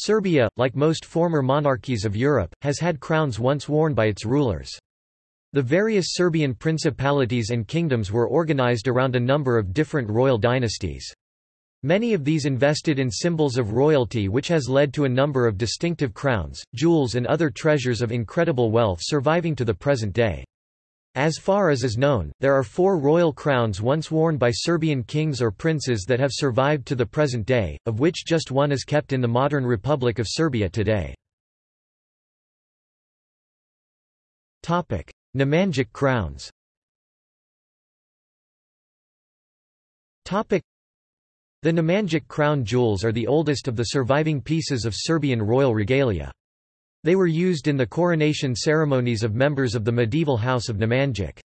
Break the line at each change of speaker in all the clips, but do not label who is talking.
Serbia, like most former monarchies of Europe, has had crowns once worn by its rulers. The various Serbian principalities and kingdoms were organized around a number of different royal dynasties. Many of these invested in symbols of royalty which has led to a number of distinctive crowns, jewels and other treasures of incredible wealth surviving to the present day. As far as is known, there are four royal crowns once worn by Serbian kings or princes that have survived to the present day, of which just one is kept in the modern Republic of Serbia today. Nemanjic crowns The Nemanjic crown jewels are the oldest of the surviving pieces of Serbian royal regalia. They were used in the coronation ceremonies of members of the medieval House of Nemanjic.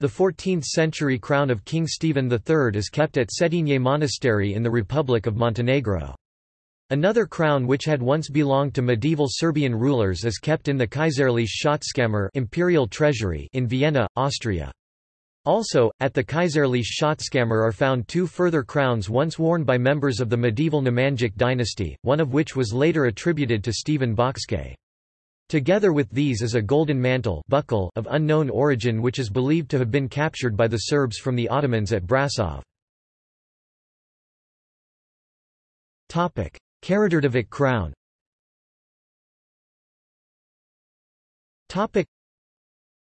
The 14th-century crown of King Stephen III is kept at Cetinje Monastery in the Republic of Montenegro. Another crown which had once belonged to medieval Serbian rulers is kept in the Kaiserliche Schatzkammer imperial treasury in Vienna, Austria. Also, at the Kaiserliche Schatzkammer are found two further crowns once worn by members of the medieval Nemanjic dynasty, one of which was later attributed to Stephen Bocskai. Together with these is a golden mantle buckle of unknown origin which is believed to have been captured by the Serbs from the Ottomans at Brasov. Karađorđević crown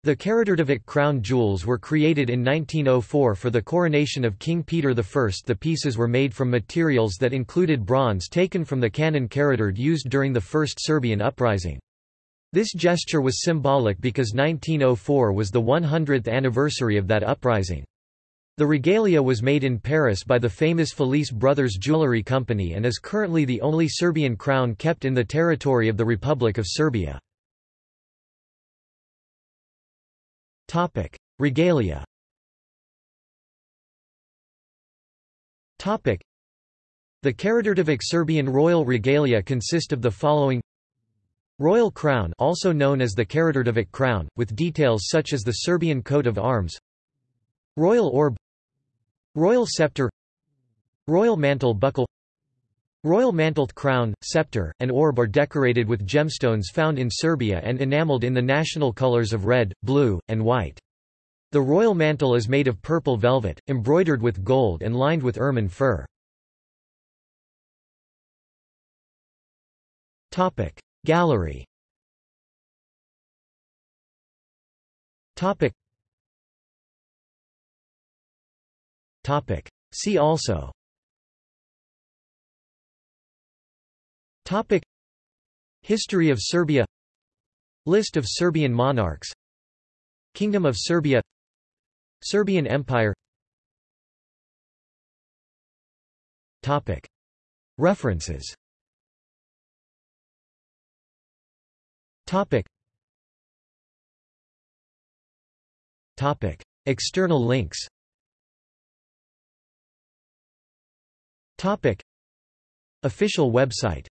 the Karađorđević crown jewels were created in 1904 for the coronation of King Peter I. The pieces were made from materials that included bronze taken from the cannon Karađorđe used during the First Serbian Uprising. This gesture was symbolic because 1904 was the 100th anniversary of that uprising. The regalia was made in Paris by the famous Falize Brothers Jewelry Company and is currently the only Serbian crown kept in the territory of the Republic of Serbia. Regalia The Karađorđević Serbian royal regalia consist of the following Royal crown also known as the Karađorđević crown, with details such as the Serbian coat of arms. Royal orb. Royal scepter. Royal mantle buckle. Royal mantled crown, scepter, and orb are decorated with gemstones found in Serbia and enameled in the national colors of red, blue, and white. The royal mantle is made of purple velvet, embroidered with gold and lined with ermine fur. Gallery. Topic. Topic. See also. Topic. History of Serbia. List of Serbian monarchs. Kingdom of Serbia. Serbian Empire. Topic. References Topic. Topic. External links. Topic. Official website